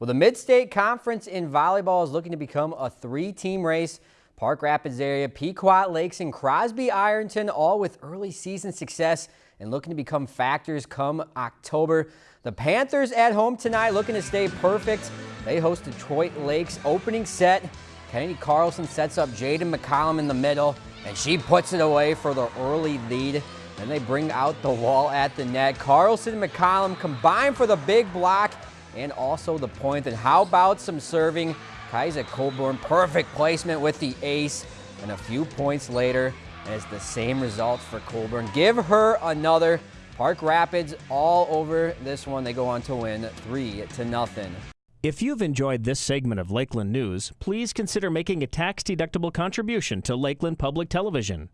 Well, the Mid-State Conference in volleyball is looking to become a three-team race. Park Rapids area, Pequot Lakes, and Crosby Ironton all with early season success and looking to become factors come October. The Panthers at home tonight looking to stay perfect. They host Detroit Lakes opening set. Kennedy Carlson sets up Jaden McCollum in the middle, and she puts it away for the early lead. Then they bring out the wall at the net. Carlson and McCollum combine for the big block and also the point. And how about some serving? Kaiser Colburn, perfect placement with the ace. And a few points later, and it's the same result for Colburn. Give her another. Park Rapids all over this one. They go on to win three to nothing. If you've enjoyed this segment of Lakeland News, please consider making a tax-deductible contribution to Lakeland Public Television.